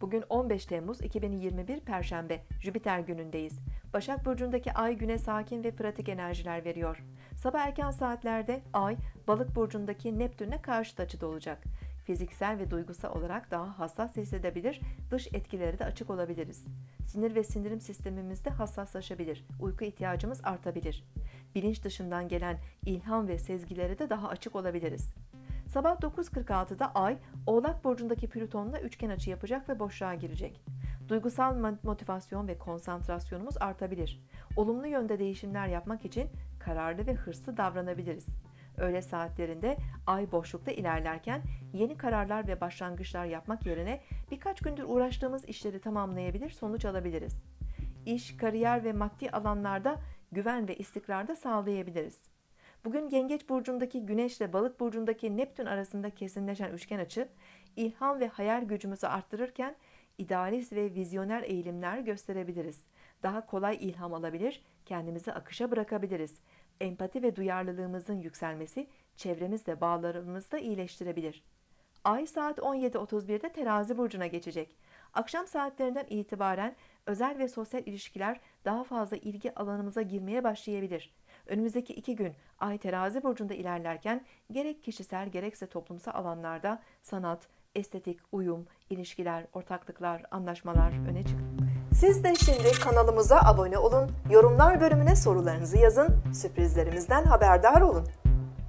Bugün 15 Temmuz 2021 Perşembe, Jüpiter günündeyiz. Başak Burcu'ndaki ay güne sakin ve pratik enerjiler veriyor. Sabah erken saatlerde ay, Balık Burcu'ndaki Neptün'e karşıt açıda olacak. Fiziksel ve duygusal olarak daha hassas hissedebilir, dış etkileri de açık olabiliriz. Sinir ve sindirim sistemimizde hassaslaşabilir, uyku ihtiyacımız artabilir. Bilinç dışından gelen ilham ve sezgilere de daha açık olabiliriz. Sabah 9.46'da Ay, Oğlak Burcu'ndaki Plüton'la üçgen açı yapacak ve boşluğa girecek. Duygusal motivasyon ve konsantrasyonumuz artabilir. Olumlu yönde değişimler yapmak için kararlı ve hırslı davranabiliriz. Öğle saatlerinde ay boşlukta ilerlerken yeni kararlar ve başlangıçlar yapmak yerine birkaç gündür uğraştığımız işleri tamamlayabilir, sonuç alabiliriz. İş, kariyer ve maddi alanlarda güven ve istikrarda sağlayabiliriz. Bugün Yengeç burcundaki Güneş ile Balık burcundaki Neptün arasında kesinleşen üçgen açı, ilham ve hayal gücümüzü arttırırken idealist ve vizyoner eğilimler gösterebiliriz. Daha kolay ilham alabilir, kendimizi akışa bırakabiliriz. Empati ve duyarlılığımızın yükselmesi çevremizle bağlarımızı da iyileştirebilir. Ay saat 17.31'de terazi burcuna geçecek. Akşam saatlerinden itibaren özel ve sosyal ilişkiler daha fazla ilgi alanımıza girmeye başlayabilir. Önümüzdeki iki gün Ay terazi burcunda ilerlerken gerek kişisel gerekse toplumsal alanlarda sanat, estetik, uyum, ilişkiler, ortaklıklar, anlaşmalar öne çıktı. Siz de şimdi kanalımıza abone olun, yorumlar bölümüne sorularınızı yazın, sürprizlerimizden haberdar olun.